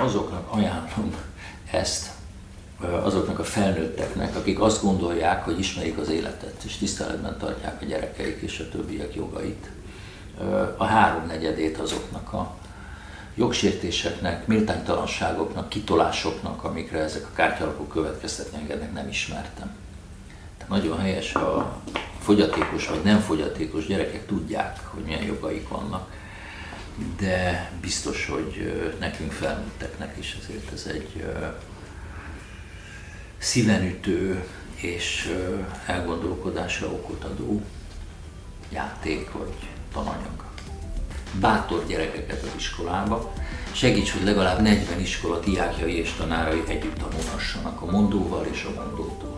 Azoknak ajánlom ezt, azoknak a felnőtteknek, akik azt gondolják, hogy ismerik az életet, és tiszteletben tartják a gyerekeik és a többiek jogait. A háromnegyedét azoknak a jogsértéseknek, méltánytalanságoknak, kitolásoknak, amikre ezek a kártyalapok következtetni engednek, nem ismertem. Tehát nagyon helyes, a fogyatékos vagy nem fogyatékos gyerekek tudják, hogy milyen jogaik vannak, de biztos, hogy nekünk felnőtteknek is ezért ez egy szívenütő és elgondolkodásra okot adó játék vagy tananyag. Bátor gyerekeket az iskolába, segíts, hogy legalább 40 iskola diákjai és tanárai együtt tanulhassanak a mondóval és a mondótól.